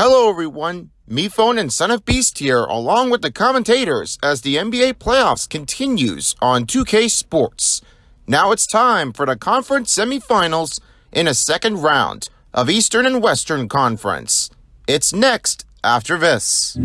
Hello, everyone. Me Phone and Son of Beast here, along with the commentators, as the NBA playoffs continues on 2K Sports. Now it's time for the conference semifinals in a second round of Eastern and Western Conference. It's next after this.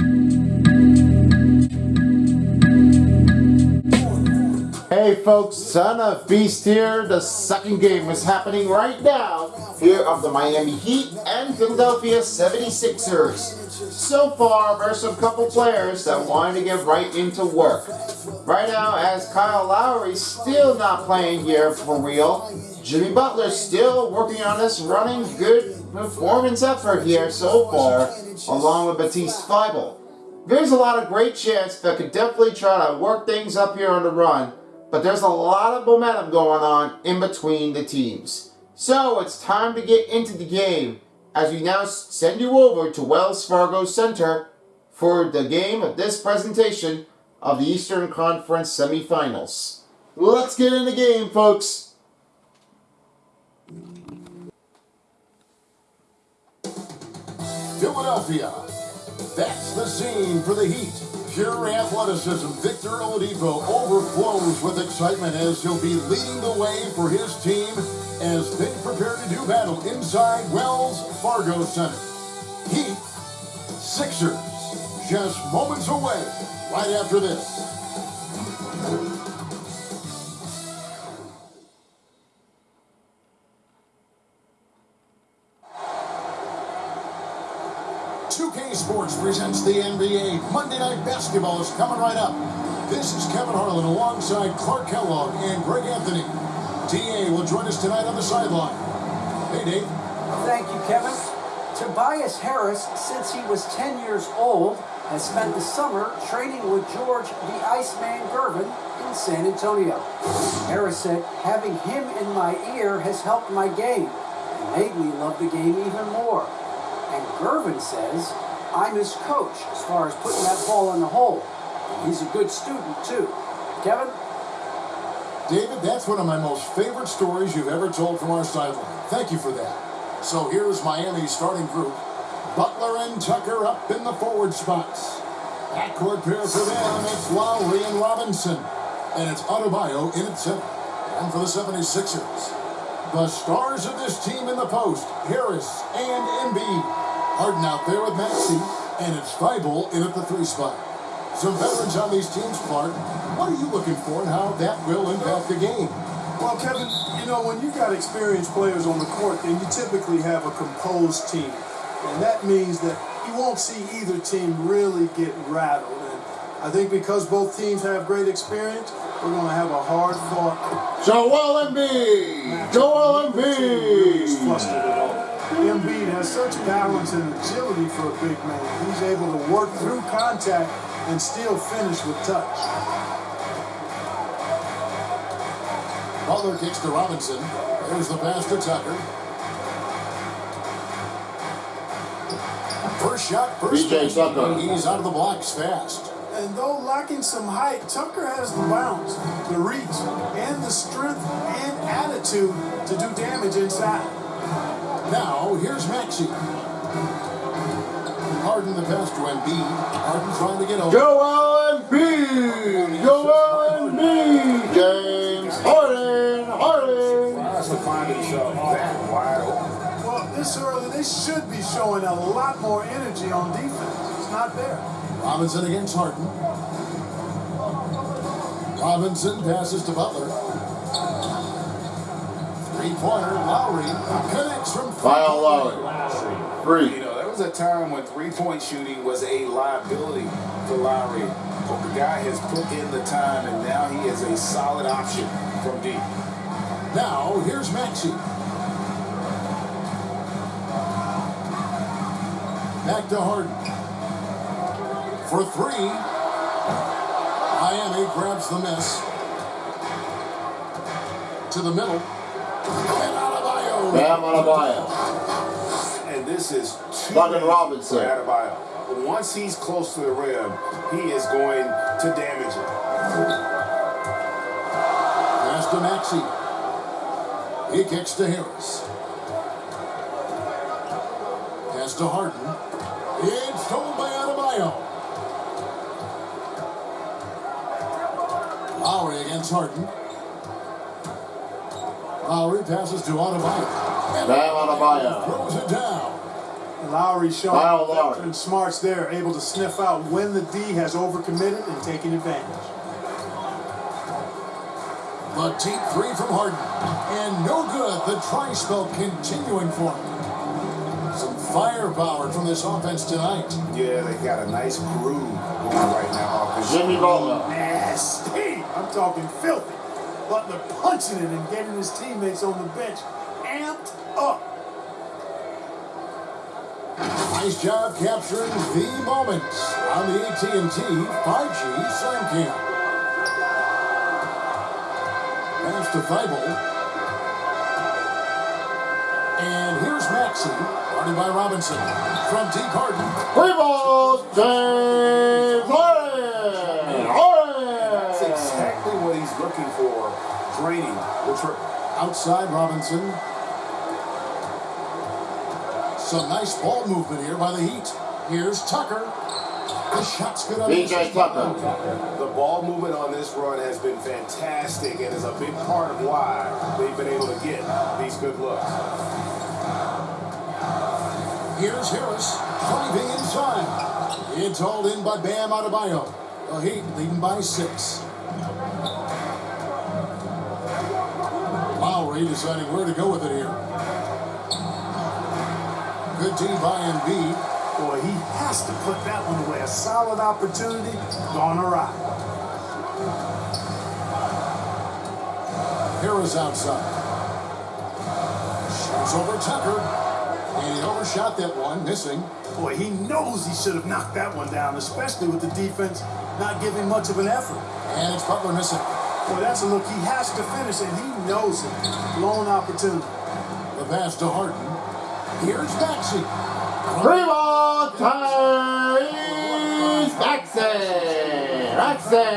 Folks, Son of Beast here. The second game is happening right now here of the Miami Heat and Philadelphia 76ers. So far, there's a couple players that wanted to get right into work. Right now, as Kyle Lowry's still not playing here for real, Jimmy Butler's still working on this running good performance effort here so far, along with Batiste Thybulle. There's a lot of great chance that could definitely try to work things up here on the run, but there's a lot of momentum going on in between the teams. So it's time to get into the game as we now send you over to Wells Fargo Center for the game of this presentation of the Eastern Conference semifinals. Let's get in the game, folks. Philadelphia. That's the scene for the Heat. Pure athleticism, Victor Oladipo overflows with excitement as he'll be leading the way for his team as they prepare to do battle inside Wells Fargo Center. Heat, Sixers, just moments away right after this. Presents the NBA. Monday Night Basketball is coming right up. This is Kevin Harlan alongside Clark Kellogg and Greg Anthony. TA will join us tonight on the sideline. Hey, Dave. Thank you, Kevin. Tobias Harris, since he was 10 years old, has spent the summer training with George the Iceman Gervin in San Antonio. Harris said, having him in my ear has helped my game and made me love the game even more. And Gervin says, I'm his coach as far as putting that ball in the hole. He's a good student, too. Kevin? David, that's one of my most favorite stories you've ever told from our sideline. Thank you for that. So here's Miami's starting group. Butler and Tucker up in the forward spots. Backcourt pair for them, it's Lowry and Robinson. And it's Adebayo in at center. And for the 76ers, the stars of this team in the post, Harris and Embiid. Harden out there with Maxey, and it's Thybulle in at the three spot. Some veterans on these teams, Clark. What are you looking for and how that will impact the game? Well, Kevin, you know, when you've got experienced players on the court, then you typically have a composed team. And that means that you won't see either team really get rattled. And I think because both teams have great experience, we're going to have a hard fought. Joel Embiid! Joel Embiid! Embiid has such balance and agility for a big man. He's able to work through contact and still finish with touch. Butler kicks to Robinson. There's the pass to Tucker. First shot, first PJ Tucker. He's out of the blocks fast. And though lacking some height, Tucker has the bounce, the reach, and the strength and attitude to do damage inside. Now, here's Maxey. Harden the pass to Embiid. Harden trying to get over. Joel Embiid! Joel Embiid! James Harden! Harden! Has to find himself that wide open. Well, this early, they should be showing a lot more energy on defense. It's not there. Robinson against Harden. Robinson passes to Butler. Three-pointer, Lowry connects from Kyle Lowry. Three. You know, there was a time when three-point shooting was a liability for Lowry. But the guy has put in the time, and now he is a solid option from deep. Now, here's Maxey. Back to Harden. For three. Miami grabs the miss. To the middle. Bam Adebayo. And this is Duncan Robinson. Adebayo. Once he's close to the rim, he is going to damage it. Pass to Maxey. He kicks to Harris. Pass to Harden. It's stolen by Adebayo. Lowry against Harden. Lowry passes to Adebayo. And Bam Adebayo. Throws it down. Lowry showing Kyle Lowry. veteran smarts there, able to sniff out when the D has overcommitted and taking advantage. The deep three from Harden. And no good. The try spell continuing for him. Some firepower from this offense tonight. Yeah, they got a nice groove going right now. Jimmy Butler. Nasty. I'm talking filthy. Butler punching it and getting his teammates on the bench amped up. Oh. Nice job capturing the moment on the AT&T 5G Slam Cam. Pass to Thybulle. And here's Maxey, guarded by Robinson. From deep Harden. Three balls, James Harden. That's exactly what he's looking for. Draining the trip. Outside Robinson. Some nice ball movement here by the Heat. Here's Tucker. The shot's good on PJ Tucker. The ball movement on this run has been fantastic and is a big part of why they've been able to get these good looks. Here's Harris driving inside. It's hauled in by Bam Adebayo. The Heat leading by six. Lowry deciding where to go with it here. Good D by Embiid. Boy, he has to put that one away. A solid opportunity gone awry. Harris outside. Shoots over Tucker. And he overshot that one, missing. Boy, he knows he should have knocked that one down, especially with the defense not giving much of an effort. And it's Butler missing. Boy, that's a look he has to finish, and he knows it. Blown opportunity. The pass to Harden. Here's. Three ball, Tyrese Maxey. Maxey.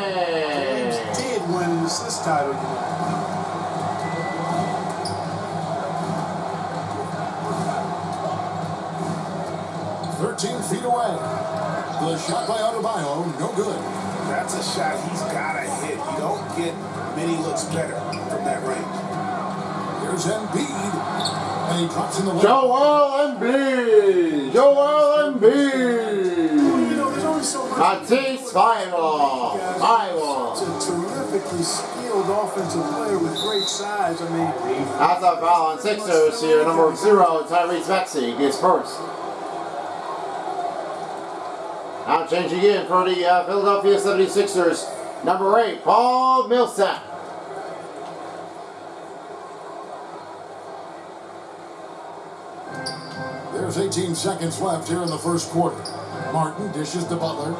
James did win assist title, 13 feet away. The shot by Adebayo, no good. That's a shot he's got to hit. You don't get many looks better from that range. Here's Embiid. And he drops in the. Joel Embiid. Joel You Embiid. know, there's only so much. Matisse Thybulle. Thybulle. Such a terrifically skilled offensive player with great size. I mean, That's a foul on Sixers here. Number zero, Tyrese Maxey gets first. Now changing in for the uh, Philadelphia 76ers. Number eight, Paul Millsap. There's 18 seconds left here in the first quarter. Martin dishes to Butler.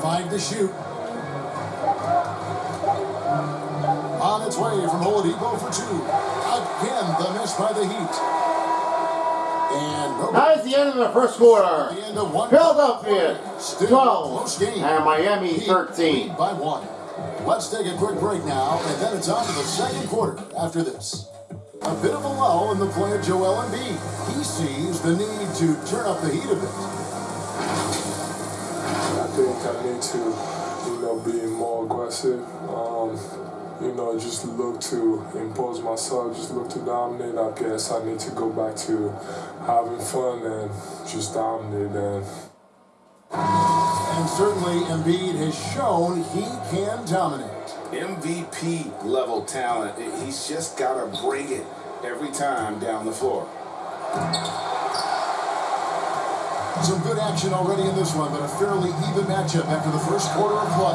Five to shoot. On its way from Oladipo for two. Again, the miss by the Heat. And That is the end of the first quarter. the end of one. Philadelphia 12 close game. and Miami 13. lead by one. Let's take a quick break now, and then it's on to the second quarter after this. A bit of a lull in the play of Joel Embiid. He sees the need to turn up the heat a bit. I think I need to, you know, be more aggressive. Um, you know, just look to impose myself, just look to dominate. I guess I need to go back to having fun and just dominate. And And certainly Embiid has shown he can dominate. MVP level talent. He's just got to bring it every time down the floor. Some good action already in this one, but a fairly even matchup after the first quarter of play.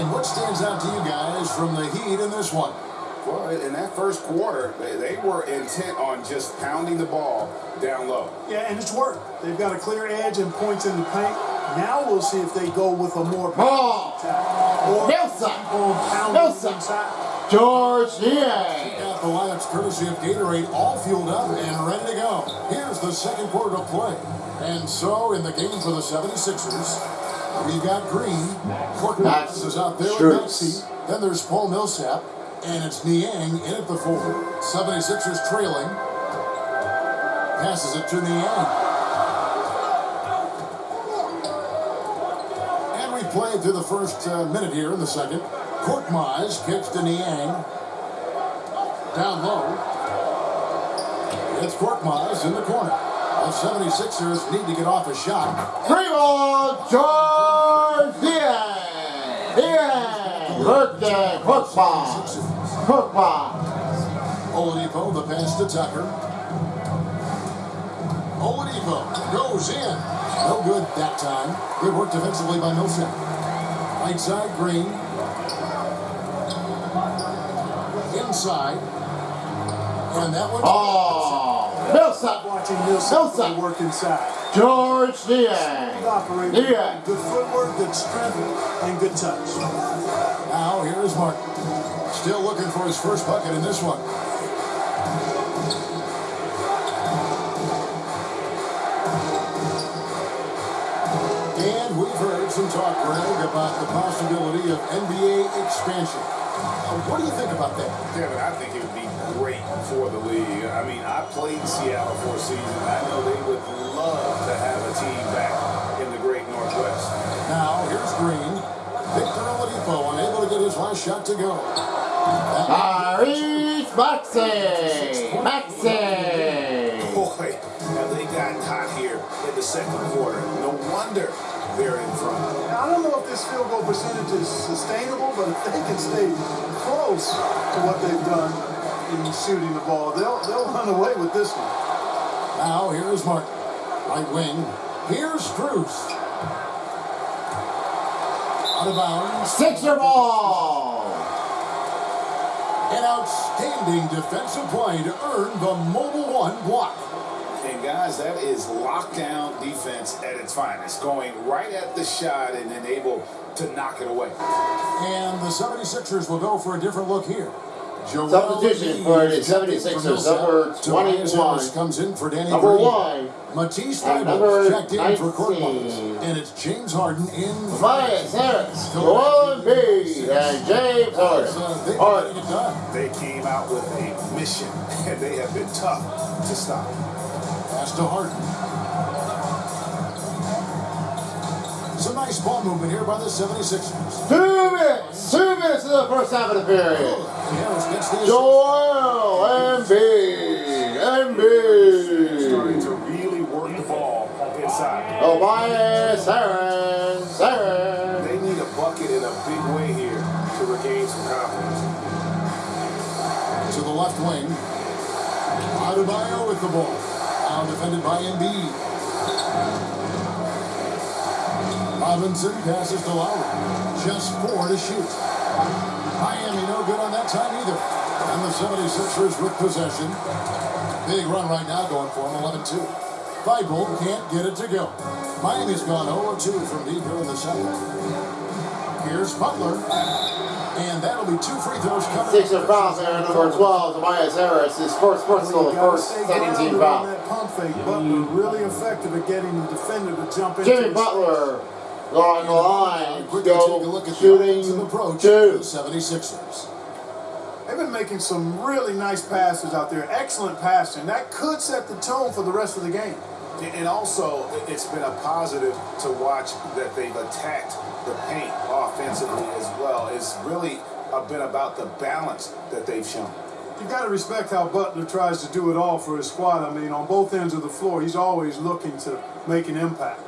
And what stands out to you guys from the Heat in this one? Well, in that first quarter, they, they were intent on just pounding the ball down low. yeah, and it's worked. They've got a clear edge and points in the paint. Now we'll see if they go with a more Ball. or Nelson. Nelson. George Niang. Got the lineups courtesy of Gatorade all fueled up and ready to go. Here's the second quarter of play. And so in the game for the 76ers, we've got Green. Courtney is out there with Schultz. Maxey. Then there's Paul Millsap. And it's Niang in at the four. 76ers trailing. Passes it to Niang. Played through the first uh, minute here in the second. Korkmaz kicks to Niang. Down low. It's Korkmaz in the corner. The 76ers need to get off a shot. Three ball, George Diaz. Diaz. Birthday, Korkmaz. Korkmaz. Oladipo, the pass to Tucker. Oladipo goes in. No good that time. Good work defensively by Millsap. Right side, Green. Inside. And that one. Oh, Millsap. Watching Millsap Millsap. work inside. George Good Diaz. operator, Diaz. good footwork, good strength, and good touch. Now, here is Martin. Still looking for his first bucket in this one. And we've heard some talk, Greg, about the possibility of NBA expansion. Uh, what do you think about that? Kevin, I think it would be great for the league. I mean, I played in Seattle for a season. I know they would love to have a team back in the great Northwest. Now, here's Green. Victor Oladipo unable to get his last shot to go. That- Tyrese Maxey. Maxey. In the second quarter. No wonder they're in front. Now, I don't know if this field goal percentage is sustainable, but if they can stay close to what they've done in shooting the ball, they'll they'll run away with this one. Now, here's Martin. Right wing. Here's Cruz. Out of bounds. Sixer ball. An outstanding defensive play to earn the mobile one block. And guys, that is lockdown defense at its finest. Going right at the shot and then able to knock it away. And the 76ers will go for a different look here. Joel Substitution Embiid for the 76ers, number Tobias 21. Comes in for Danny Number Green. one. Matisse And Thybulle number checked in for Court 19. And it's James Harden in for Tobias Harris. Joel Embiid. And James Uh, Harden. they're Harden. They came out with a mission, and they have been tough to stop. Pass to Harden. Some nice ball movement here by the 76ers. Two minutes. Two minutes in the first half of the period. Oh, Harris gets the assist. Joel Embiid. Embiid. Starting to really work the ball inside. Oh, Tobias Harris. Harris. They need a bucket in a big way here to regain some confidence. to the left wing. Adebayo with the ball. Defended by Embiid. Robinson passes to Lowry. Just four to shoot. Miami no good on that time either. And the 76ers with possession. Big run right now going for him, 11-2. Thybulle can't get it to go. Miami's gone 0-2 from deep here in the second. Here's Butler. And that'll be two free throws coming. Sixer foul there, number 12, Tobias Harris. His first personal, the first second team foul. that pump fake. Butler really effective at getting the defender to jump into Jimmy Butler on the line. Quickly take a look at the shooting offensive approach two. the 76ers. They've been making some really nice passes out there. Excellent passing. That could set the tone for the rest of the game. And also, it's been a positive to watch that they've attacked the paint offensively as well. It's really uh, been about the balance that they've shown. You've got to respect how Butler tries to do it all for his squad. I mean, on both ends of the floor, he's always looking to make an impact.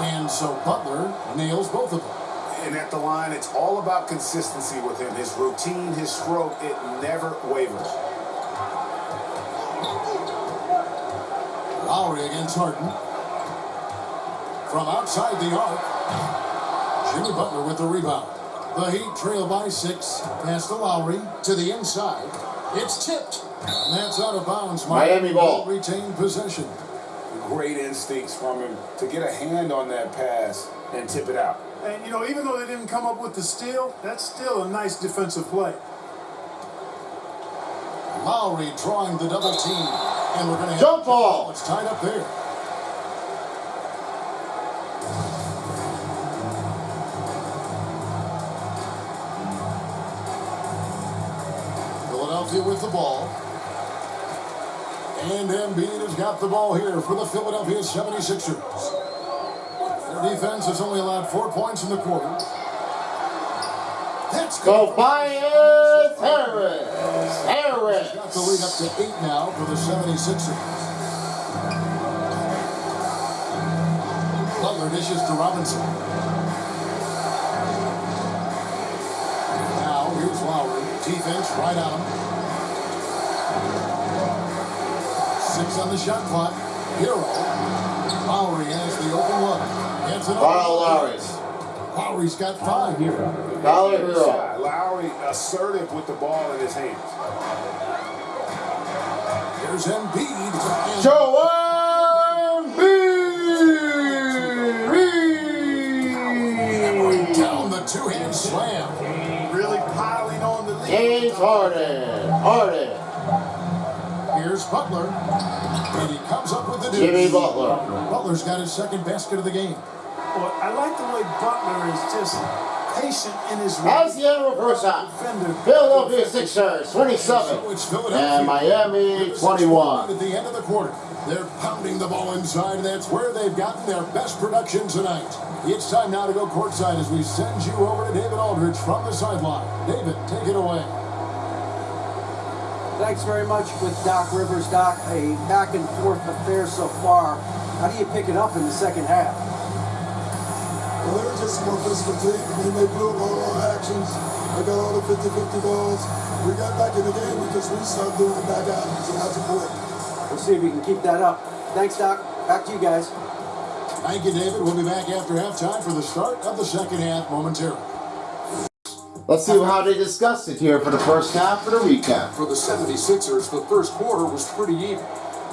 And so Butler nails both of them. And at the line, it's all about consistency with him. His routine, his stroke, it never wavers. Lowry against Harden. From outside the arc, Jimmy Butler with the rebound. The Heat trail by six. Pass to Lowry to the inside. It's tipped. And that's out of bounds. Miami ball. Retain possession. Great instincts from him to get a hand on that pass and tip it out. And, you know, even though they didn't come up with the steal, that's still a nice defensive play. Lowry drawing the double team. And we're going to jump ball. It's tied up there. Philadelphia with the ball. And Embiid has got the ball here for the Philadelphia 76ers. Defense has only allowed four points in the quarter. That's good. Tobias Harris. Harris. Got the lead up to eight now for the 76ers. Butler dishes to Robinson. Now here's Lowry. Defense right on him. Six on the shot clock. Herro. Lowry has the open look. Gets it Kyle up. Lowry's. Lowry's got five here. Tyler Herro. shot. Lowry assertive with the ball in his hands. Here's Embiid. And Joel Embiid. down the two-hand slam. Really piling on the lead. James Harden. Harden. Here's Butler. And he comes up with the deuce. Jimmy Butler. Butler's got his second basket of the game. Well, I like the way Butler is just patient in his As the end of first half. Philadelphia Sixers 27 So and Miami 21. At the end of the quarter, they're pounding the ball inside, and that's where they've gotten their best production tonight. It's time now to go courtside as we send you over to David Aldridge from the sideline. David, take it away. Thanks very much with Doc Rivers. Doc, a back and forth affair so far. How do you pick it up in the second half? Well, they were just more physical team. I mean, they blew up all our actions. They got all the 50-50 balls. We got back in the game because we started doing the back alleys and not to quick. We'll see if we can keep that up. Thanks, Doc. Back to you guys. Thank you, David. We'll be back after halftime for the start of the second half momentarily. Let's see how they discussed it here for the first half for the recap. For the 76ers, the first quarter was pretty even.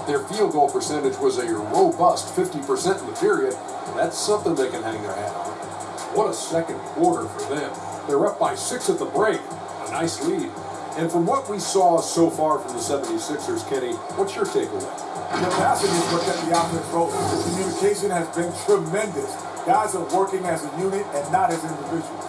Their field goal percentage was a robust 50% in the period. That's something they can hang their hat on. What a second quarter for them. They're up by six at the break. A nice lead. And from what we saw so far from the 76ers, Kenny, what's your takeaway? The passing is what kept the offense rolling. The communication has been tremendous. Guys are working as a unit and not as individuals.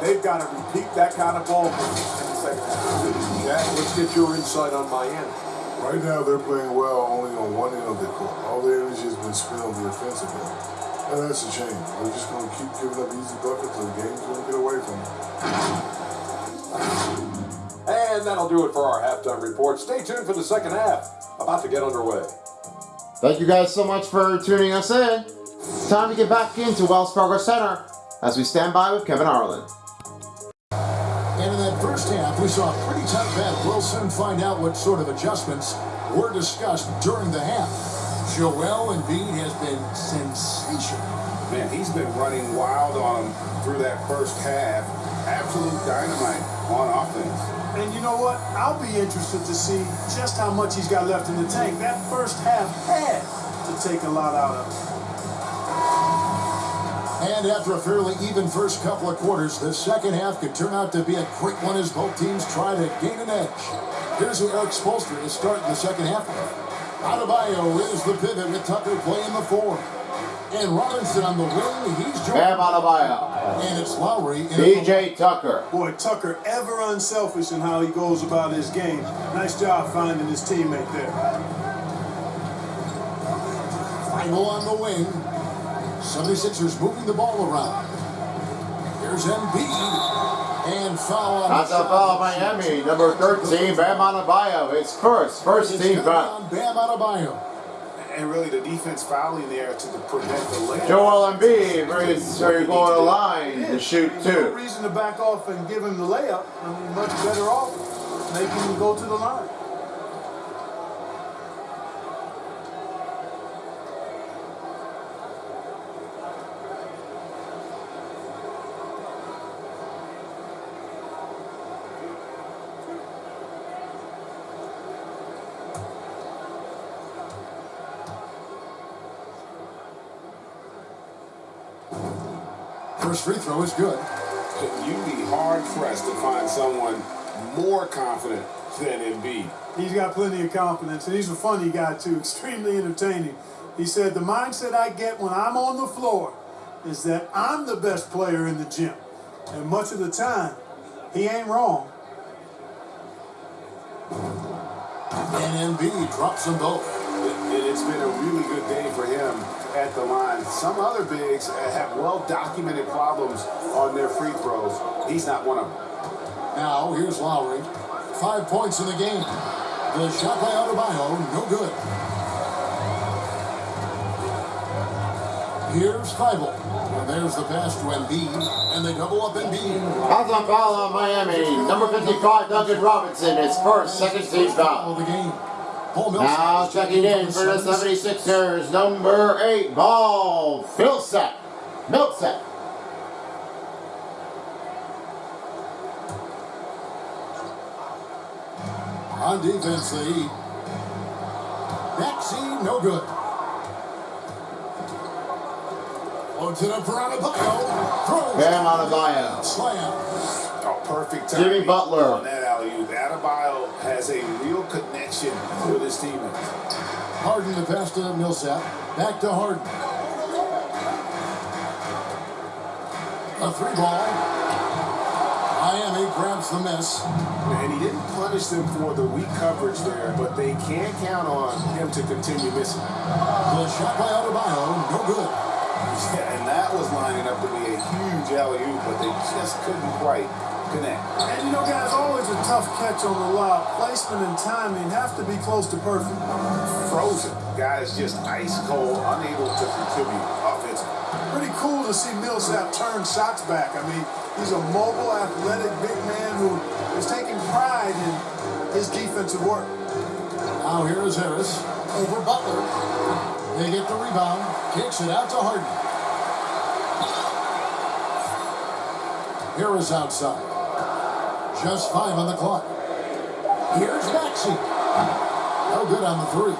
They've got to repeat that kind of ball in the second half. Jack, let's get your insight on Miami. Right now, they're playing well only on one end of the court. All the energy has been spent on the offensive end. And that's a shame. They're just going to keep giving up easy buckets and the game's going to get away from them. And that'll do it for our halftime report. Stay tuned for the second half. About to get underway. Thank you guys so much for tuning us in. It's time to get back into Wells Fargo Center as we stand by with Kevin Harlan. And in that first half, we saw a pretty tough bet. We'll soon find out what sort of adjustments were discussed during the half. Joel Embiid has been sensational. Man, he's been running wild on them through that first half. Absolute dynamite on offense. And you know what? I'll be interested to see just how much he's got left in the tank. That first half had to take a lot out of him. And after a fairly even first couple of quarters, the second half could turn out to be a quick one as both teams try to gain an edge. Here's who Erik Spoelstra is starting the second half with. Adebayo is the pivot with Tucker playing the four. And Robinson on the wing, he's joined. Bam Adebayo. And it's Lowry. in PJ Tucker. Boy, Tucker ever unselfish in how he goes about his game. Nice job finding his teammate there. Final on the wing. 76ers moving the ball around. Here's Embiid. And foul on That's the a foul shot. Miami. Number 13, Bam Adebayo. His first, first It's team coming foul. Bam Adebayo. And really, the defense fouling there to prevent the layup. Joel Embiid, very, very going to the line to shoot too. No two. reason to back off and give him the layup. I mean, much better off making him go to the line. First free throw is good. You'd be hard pressed to find someone more confident than Embiid. He's got plenty of confidence, and he's a funny guy, too, extremely entertaining. He said, The mindset I get when I'm on the floor is that I'm the best player in the gym. And much of the time, he ain't wrong. And Embiid drops them both. It, it's been a really good day for him at the line. Some other bigs have well-documented problems on their free throws. He's not one of them. Now, here's Lowry. Five points in the game. The shot by Adebayo, no good. Here's Thybulle. And there's the pass to Embiid, and they double up Embiid. Fouls on foul on Miami. Number 55, Duncan Robinson, his first second team foul. Of the game. Paul Millsap Now checking in for the 76ers. 76ers, number 8, Paul Millsap. Millsap. On defense, the Heat. Maxey, no good. Loads it up for Adebayo. Throws. Bam Adebayo. Slam. A perfect Jimmy Butler. on that alley-oop. Adebayo has a real connection with his teammates. Harden the pass to Millsap. Back to Harden. A three ball. Miami grabs the miss. And he didn't punish them for the weak coverage there, but they can't count on him to continue missing. The shot by Adebayo, no good. Yeah, and that was lining up to be a huge alley-oop, but they just couldn't quite connect. And you know, guys, always a tough catch on the lob. Placement and timing have to be close to perfect. Frozen. Guys just ice cold, unable to contribute offensively. Pretty cool to see Millsap turn shots back. I mean, he's a mobile, athletic big man who is taking pride in his defensive work. Now here is Harris over Butler. They get the rebound, kicks it out to Harden. Harris outside. Just five on the clock. Here's Maxey. No good on the three.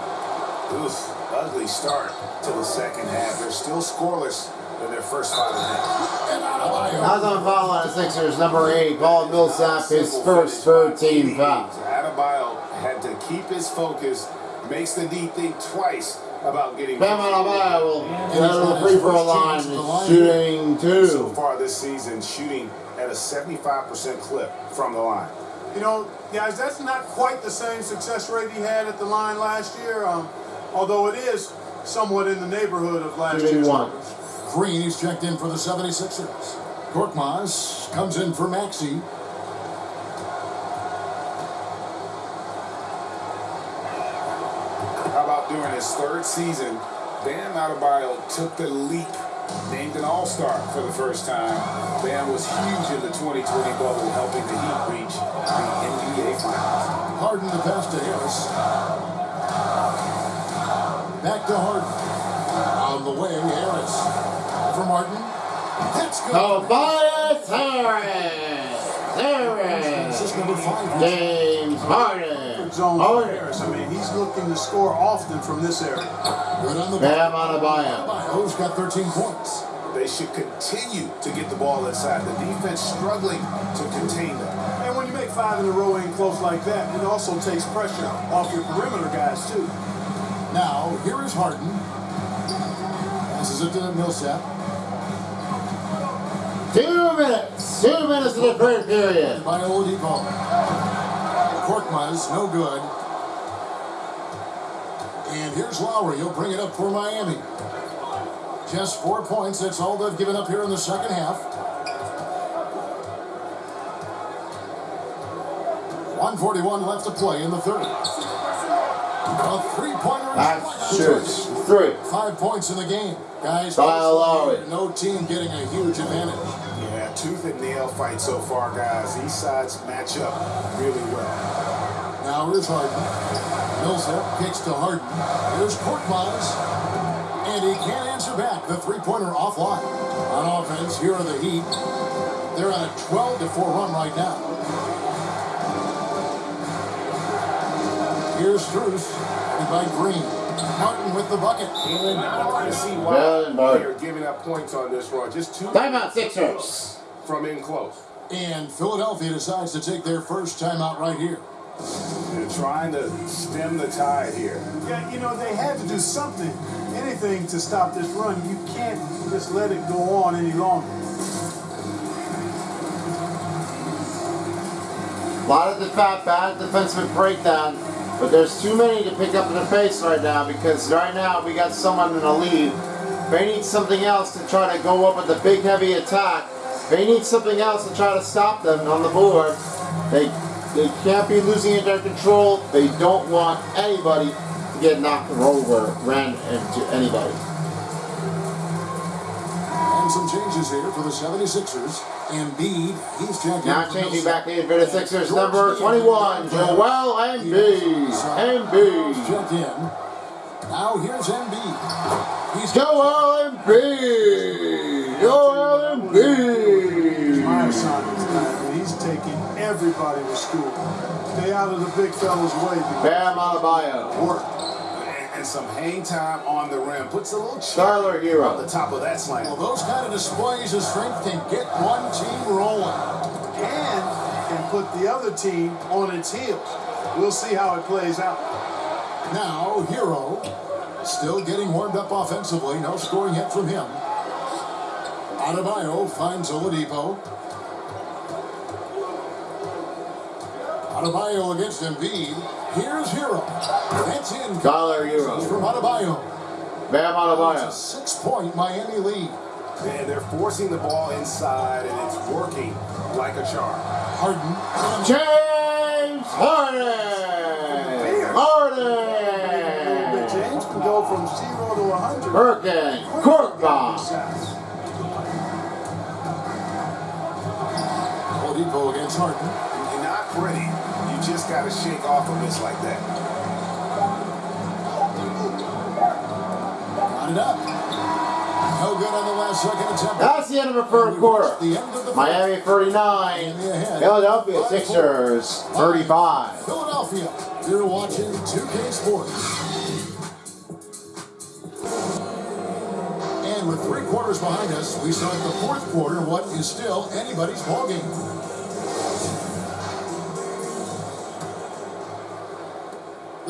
Oof, ugly start to the second half. They're still scoreless in their first five and a half. And Adebayo. Fouls on foul on the Sixers, number 8, Paul Millsap, his first third team foul. Adebayo had to keep his focus, makes the D think twice about getting Bam Adebayo will get out of the free throw line, and shooting so far this season, shooting at a 75% clip from the line. You know, guys, that's not quite the same success rate he had at the line last year, um, although it is somewhat in the neighborhood of last Shooting year's one. numbers. Green is checked in for the 76ers. Korkmaz comes in for Maxey. His third season, Bam Adebayo took the leap, named an All-Star for the first time. Bam was huge in the 2020 bubble, helping the Heat reach the NBA Finals. Harden the pass to Harris. Back to Harden. On the way, Harris. From Harden. That's good. Tobias Harris. This is Harris. number five. James Harden. Good zone for Harden. Oh, Harris. I mean, he's looking to score often from this area. Good on the Bam ball. Adebayo. Adebayo's got 13 points. They should continue to get the ball inside. The defense struggling to contain them. And when you make five in a row in close like that, it also takes pressure off your perimeter guys, too. Now, here is Harden. Passes it to Millsap. Two minutes. Two minutes of the third period. By Oladipo. Korkmaz, no good. And here's Lowry. He'll bring it up for Miami. Just four points. That's all they've given up here in the second half. 141 left to play in the third. A three-pointer. That's Three. Five points in the game. Guys, Kyle Lowry. no team getting a huge advantage. Yeah, tooth and nail fight so far, guys. These sides match up really well. Now it is Harden. Millsap kicks to Harden. Here's Korkmaz. And he can't answer back. The three-pointer offline. On offense, here are the Heat. They're on a 12 to 4 run right now. Here's Strus. And by Green. Martin with the bucket. And not hard to see why Martin. they're uh, giving up points on this run. Just two Timeout Sixers. From in close. And Philadelphia decides to take their first timeout right here. They're trying to stem the tide here. Yeah, you know, they had to do something, anything to stop this run. You can't just let it go on any longer. A lot of the fat bad defensive breakdown. But there's too many to pick up in the face right now because right now we got someone in the lead. They need something else to try to go up with the big heavy attack. They need something else to try to stop them on the board. They they can't be losing it their control. They don't want anybody to get knocked over, ran into anybody. And some changes here for the 76ers. Embiid, he's checked Now in. changing back in for the Sixers, number 21, Joel Embiid. Embiid. Checked in. Now here's Embiid. He's Joel Embiid. Joel Embiid. My man, he's taking everybody to school. Stay out of the big fella's way. Bam Adebayo. Work. And, some hang time on the rim. Puts a little chip Starler on the top of that slam. Well, those kind of displays of strength can get one team rolling. And can put the other team on its heels. We'll see how it plays out. Now, Herro still getting warmed up offensively. No scoring yet from him. Adebayo finds Oladipo. Adebayo against Embiid. Here's Herro. That's in. Tyler Herro. From Adebayo. Bam It's a six-point Miami lead. Man, they're forcing the ball inside, and it's working like a charm. Harden. James Harden. Harden. James can go from zero to 100. Hurricane. Cork bomb. Oladipo against Harden. You're not pretty. You just got to shake off a miss like that. Got it up. No good on the last second attempt. That's the end of the first quarter. The end of the Miami 39. Philadelphia Sixers 35. Philadelphia. You're watching 2K Sports. And with three quarters behind us, we start the fourth quarter, what is still anybody's ballgame.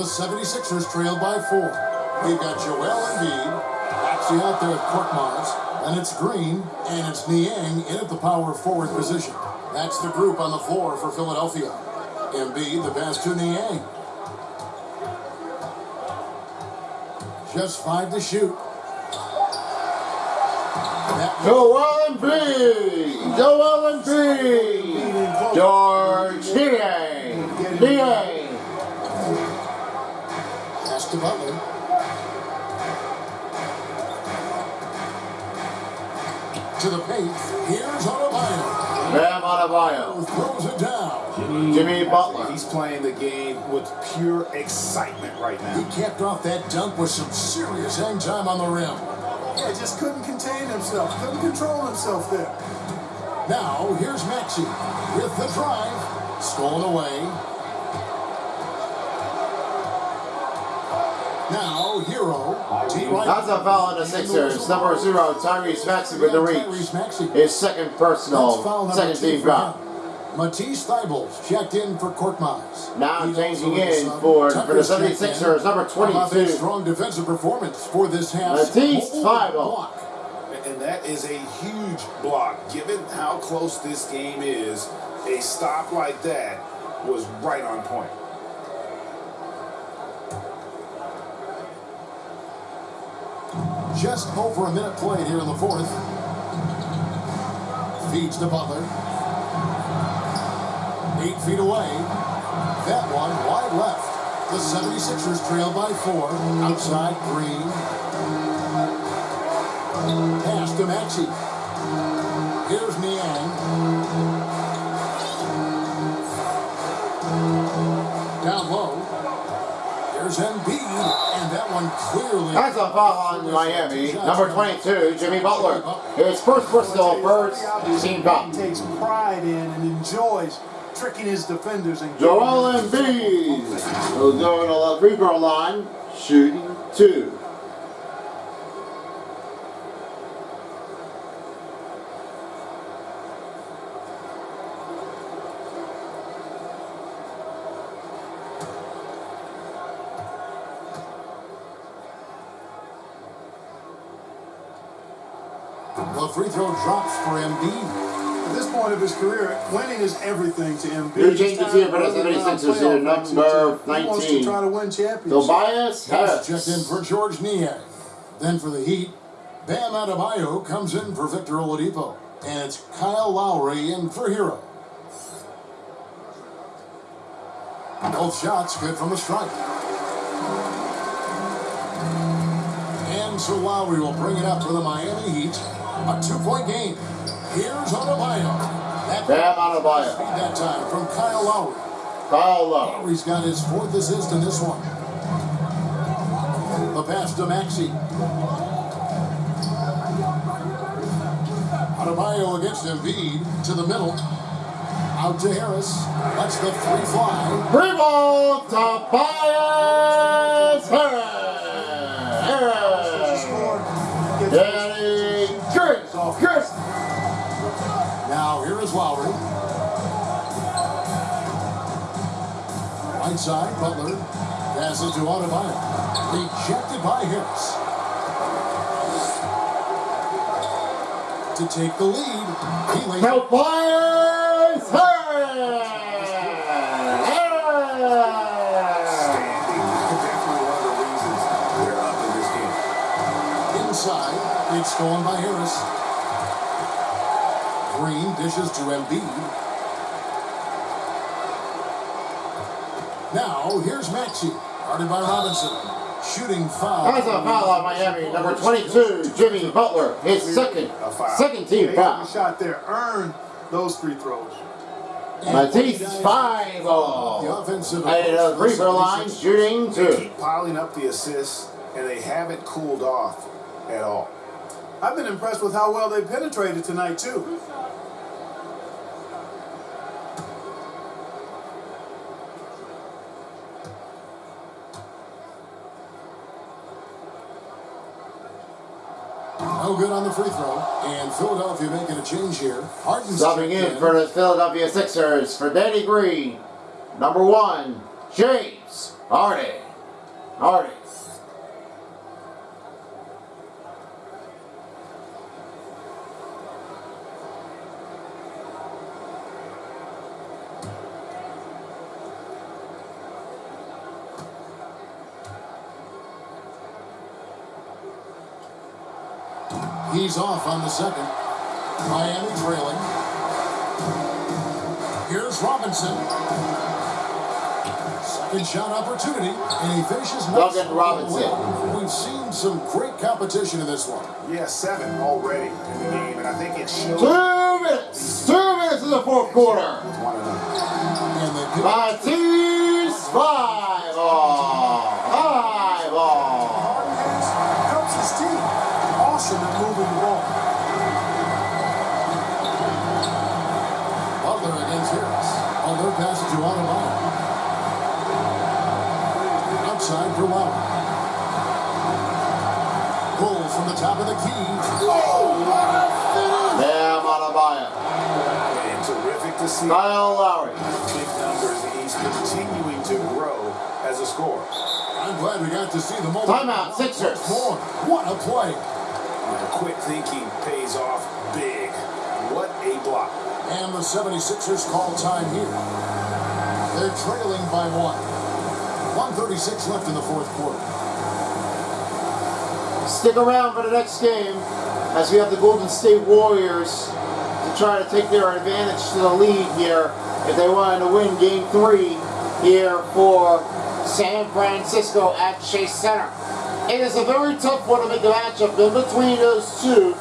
The 76ers trail by four. We've got Joel Embiid, actually out there at Korkmaz, and it's Green, and it's Niang in at the power forward position. That's the group on the floor for Philadelphia. Embiid, the pass to Niang. Just five to shoot. Joel Embiid. Joel Embiid. George Niang. Niang. Adebayo. Throws it down. Jimmy Butler. He's playing the game with pure excitement right now. He now. capped off that dunk with some serious hang time on the rim. Yeah, just couldn't contain himself. Couldn't control himself there. Now, here's Maxey with the drive. Stolen away. Now, Herro. T. That's a foul on the Sixers. Number zero, Tyrese Maxey with the Tyrese reach. Maxey. His second That's personal, foul number second two team for foul. him. Matisse Thybulle checked in for Korkmaz. Now He's changing also in for- for the Tucker's checked 76ers, in. number How about that 22. strong defensive performance for this half. Matisse Thybulle. block. And that is a huge block. Given how close this game is, a stop like that was right on point. Just over a minute played here in the fourth. Feeds to Butler. Eight feet away. That one wide left. The 76ers trail by four. Outside Green. Pass to Maxey. Here's Niang. Down low. There's Embiid. That one clearly. That's a foul on Miami. Number 22, Jimmy Butler. His first personal first team foul. Takes pride in and enjoys tricking his defenders and Joel Embiid will go to the free throw line, shooting two. Free throw drops for Embiid. At this point of his career, winning is everything to him. New changes here for the 76ers here, number He wants to 19. try to win championships. Tobias Harris checked in for George Niang. Then for the Heat, Bam Adebayo comes in for Victor Oladipo. And it's Kyle Lowry in for Herro. Both shots good from the strike. And so Lowry will bring it up for the Miami Heat. A two-point game. Here's Adebayo. That Bam Adebayo. That time from Kyle Lowry. Kyle Lowry. Lowry's got his fourth assist in this one. The pass to Maxey. Adebayo against Embiid to the middle. Out to Harris. That's the three fly. Rebound, Tobias Harris. Is Lowry. Right side, Butler. Passes to Adebayo. Rejected by Harris. To take the lead. He lays Tobias Harris. Harris. Definitely one of the reasons they're up in this game. Inside, it's stolen by Harris. Green dishes to Embiid. Now, here's Maxey, guarded by Robinson. Shooting foul. That's a foul on Miami. Number 22, Jimmy Butler. His second, A foul. second team They foul. shot there. Earned those free throws. Matisse, five The all. offensive. At the free throw line, shooting They two. keep piling up the assists, and they haven't cooled off at all. I've been impressed with how well they penetrated tonight, too. No good on the free throw. And Philadelphia making a change here. Harden's Subbing checked in for the Philadelphia Sixers for Danny Green. Number one, James Harden. Harden. He's off on the second. Miami trailing. Here's Robinson. Second shot opportunity, and he finishes nice. Duncan Robinson. We've seen some great competition in this one. Yeah, seven already in the game, and I think it shows. Two minutes. Two minutes in the fourth quarter. One of them. Butler passes to Adebayo. Outside for Lowry. Pull from the top of the key. Oh, what a finish! Bam Adebayo. And terrific to see. Kyle Lowry. Big numbers. He's continuing to grow as a scorer. I'm glad we got to see the moment. Timeout, Sixers. More. What a play. And quick thinking pays off big. What a block. And the 76ers call time here. They're trailing by one. 136 left in the fourth quarter. Stick around for the next game as we have the Golden State Warriors to try to take their advantage to the lead here if they wanted to win game three here for San Francisco at Chase Center. It is a very tough one to make a matchup in between those two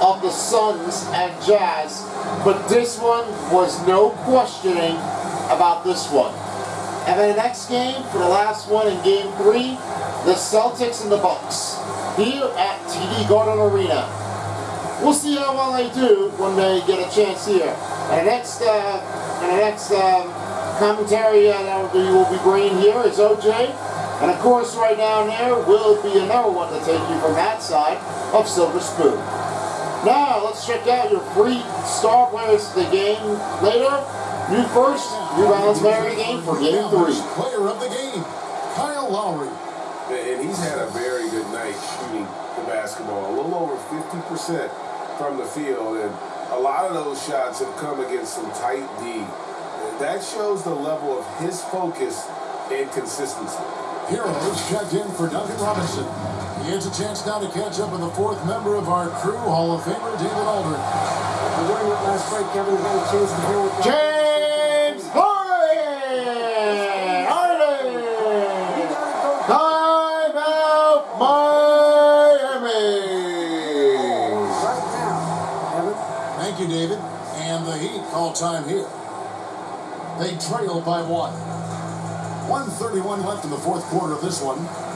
of the Suns and Jazz, but this one was no questioning about this one. And then the next game, for the last one in game three, the Celtics and the Bucks here at TD Garden Arena. We'll see how well they do when they get a chance here. And the next, uh, and the next um, commentary uh, that will be, will be bringing here is OJ. And of course, right down there will be another one to take you from that side of Silver Spoon. Now, let's check out your free star players of the game later. You first, New Balance player of the game for game three. Player of the game, Kyle Lowry. And he's had a very good night shooting the basketball. A little over 50% from the field. And a lot of those shots have come against some tight D. That shows the level of his focus and consistency. Herro's checked in for Duncan Robinson. He has a chance now to catch up with the fourth member of our crew, Hall of Famer David. During that last break, Kevin, we a chance to hear what James Harden! Harden! got it going. Time out Miami! right now, Kevin. Thank you, David. And the Heat call time here. They trail by one. 131 left in the fourth quarter of this one.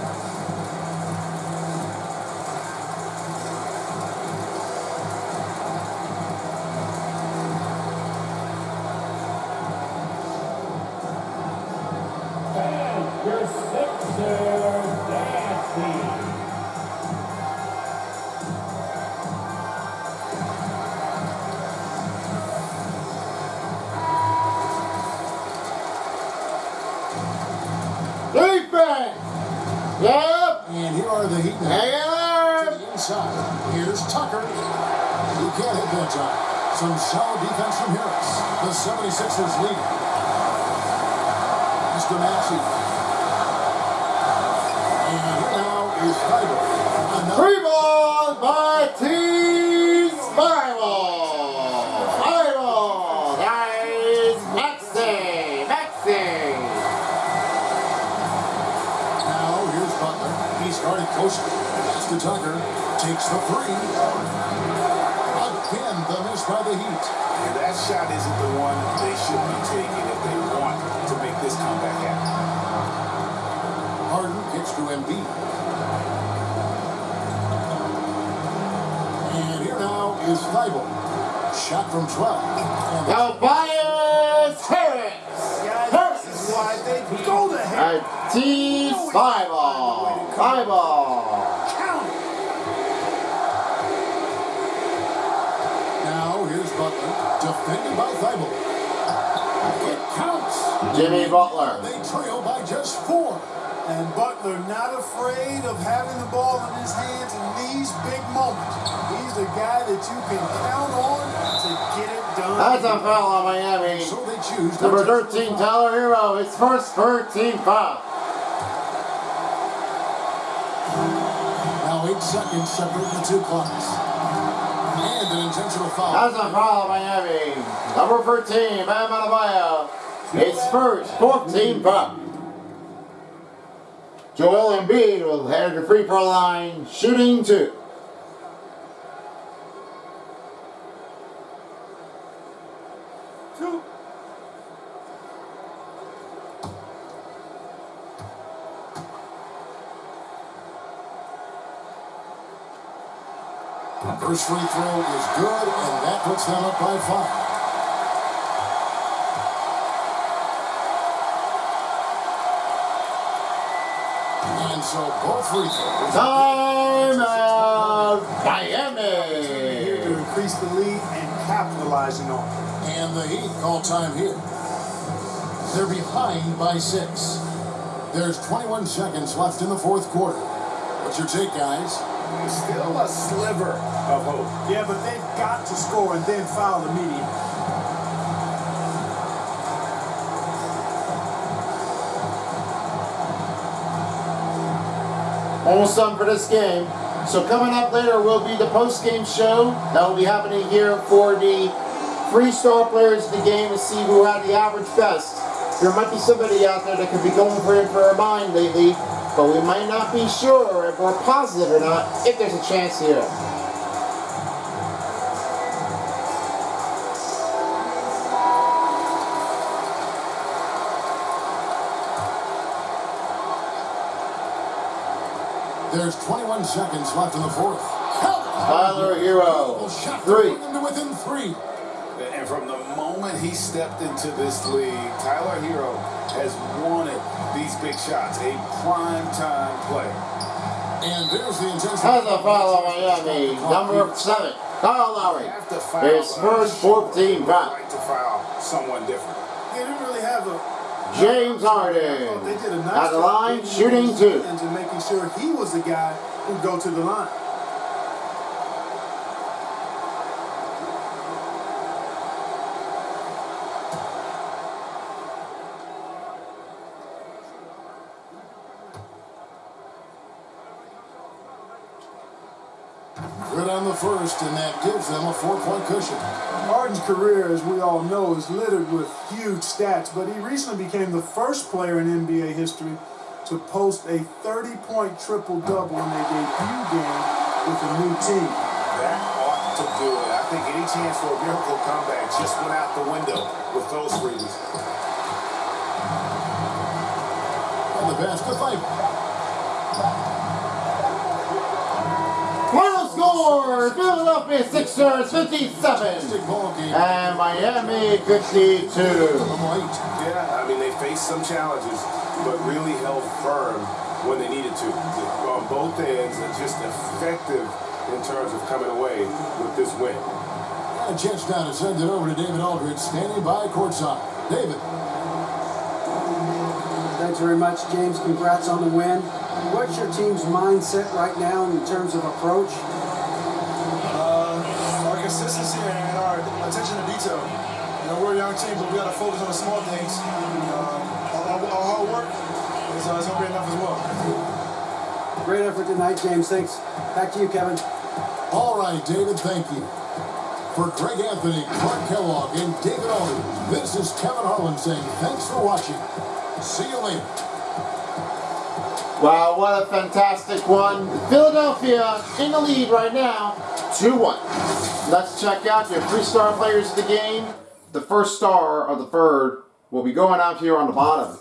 Yep! And here are the Heat. Hang To the inside. Here's Tucker. He can't hit that time. Some solid defense from Harris. The 76ers lead. Mr. Maxey. And here now is Fiber. Three balls by T. Spiral! Started coasting. To Tucker. Takes the three. Again, the miss by the Heat. And that shot isn't the one they should be taking if they want to make this comeback happen. Harden gets to Embiid. And here now is Thybulle. Shot from 12. And Tobias Harris! Guys, this why they go to hell. And T. Spiral! Spiral! Oh. Defended by Thybulle. It counts. Jimmy Butler. They trail by just four. And Butler not afraid of having the ball in his hands in these big moments. He's the guy that you can count on to get it done. That's a foul on Miami. So they choose Number 13, Tyler Herro. His first 13 foul. Now eight seconds separate the two clocks. Intentional foul. That's a foul Miami. Number 14, Bam Adebayo. It's first 14 foul. Joel Embiid will head to free throw line, shooting. Two. First free throw is good, and that puts them up by five. And so both free throws. Time out, Here Miami. to increase the lead and capitalizing on it. And the Heat call time here. They're behind by six. There's 21 seconds left in the fourth quarter. What's your take, guys? Still a sliver of hope. Yeah, but they've got to score and then foul immediately. Almost done for this game. So coming up later will be the post-game show. That will be happening here for the three star players of the game to see who had the average best. There might be somebody out there that could be going for it for a mind lately, but we might not be sure if we're positive or not if there's a chance here. There's 21 seconds left in the fourth. Tyler Herro, three. bring them to within three. And from the moment he stepped into this league, Tyler Herro has wanted these big shots, a prime time play. And there's the intention. Has a foul on Miami. Number seven, Kyle Lowry. His first 14 foul. Right to foul someone different. They didn't really have a. James Harden. They did a nice At the line, shooting two. And making sure he was the guy who'd go to the line. First, and that gives them a four-point cushion. Harden's career, as we all know, is littered with huge stats, but he recently became the first player in NBA history to post a 30-point triple-double in a debut game with a new team. That ought to do it. I think any chance for a miracle comeback just went out the window with those reasons. And the basket fight. Final score, Philadelphia Sixers 57 and Miami 52. Yeah, I mean, they faced some challenges, but really held firm when they needed to. On both ends, and just effective in terms of coming away with this win. A chance now to send it over to David Aldridge, standing by courtside. David. Thanks very much, James. Congrats on the win. What's your team's mindset right now in terms of approach? Know, we're a young team, but we got to focus on the small things. Uh, our, our, hard work is, uh, is going to be enough as well. Great effort tonight, James. Thanks. Back to you, Kevin. All right, David, thank you. For Greg Anthony, Clark Kellogg, and David Aldridge, this is Kevin Harlan saying thanks for watching. See you later. Wow, what a fantastic one. Philadelphia in the lead right now, 2-1. Let's check out your three star players of the game. The first star of the third will be going out here on the bottom.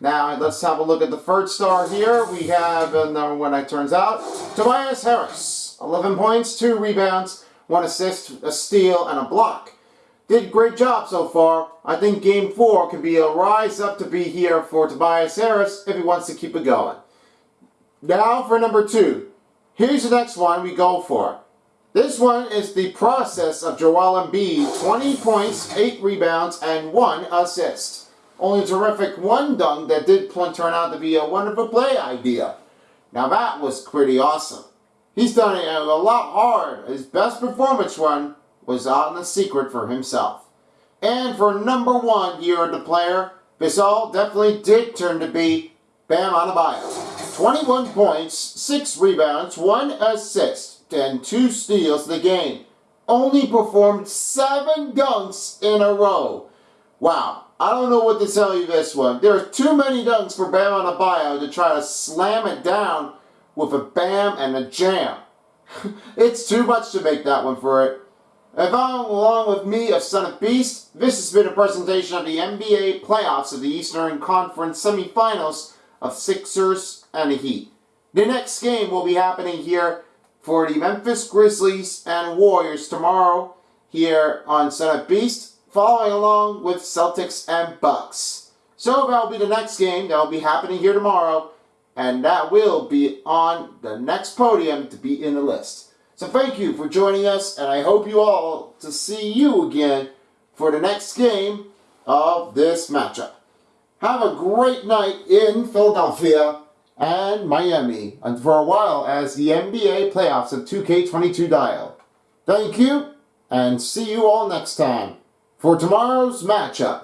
Now, let's have a look at the third star here. We have, uh, number one, it turns out, Tobias Harris. 11 points, 2 rebounds, 1 assist, a steal, and a block. Did great job so far. I think game 4 can be a rise up to be here for Tobias Harris if he wants to keep it going. Now for number two. Here's the next one we go for. This one is the process of Joel Embiid. 20 points, 8 rebounds, and 1 assist. Only terrific one dunk that did turn out to be a wonderful play idea. Now that was pretty awesome. He's done it a lot hard. His best performance run was on the secret for himself. And for number one year of the player, all definitely did turn to be Bam Adebayo. 21 points, 6 rebounds, 1 assist, and 2 steals the game. Only performed 7 dunks in a row. Wow, I don't know what to tell you this one. There are too many dunks for Bam Adebayo to try to slam it down with a bam and a jam. it's too much to make that one for it. And along with me of Son of Beast, this has been a presentation of the NBA playoffs of the Eastern Conference semifinals of Sixers and the Heat. The next game will be happening here for the Memphis Grizzlies and Warriors tomorrow here on of Beast, following along with Celtics and Bucks. So that'll be the next game that will be happening here tomorrow, and that will be on the next podium to be in the list. So thank you for joining us, and I hope you all to see you again for the next game of this matchup. Have a great night in Philadelphia and Miami and for a while as the NBA playoffs of 2K22 dial. Thank you and see you all next time for tomorrow's matchup.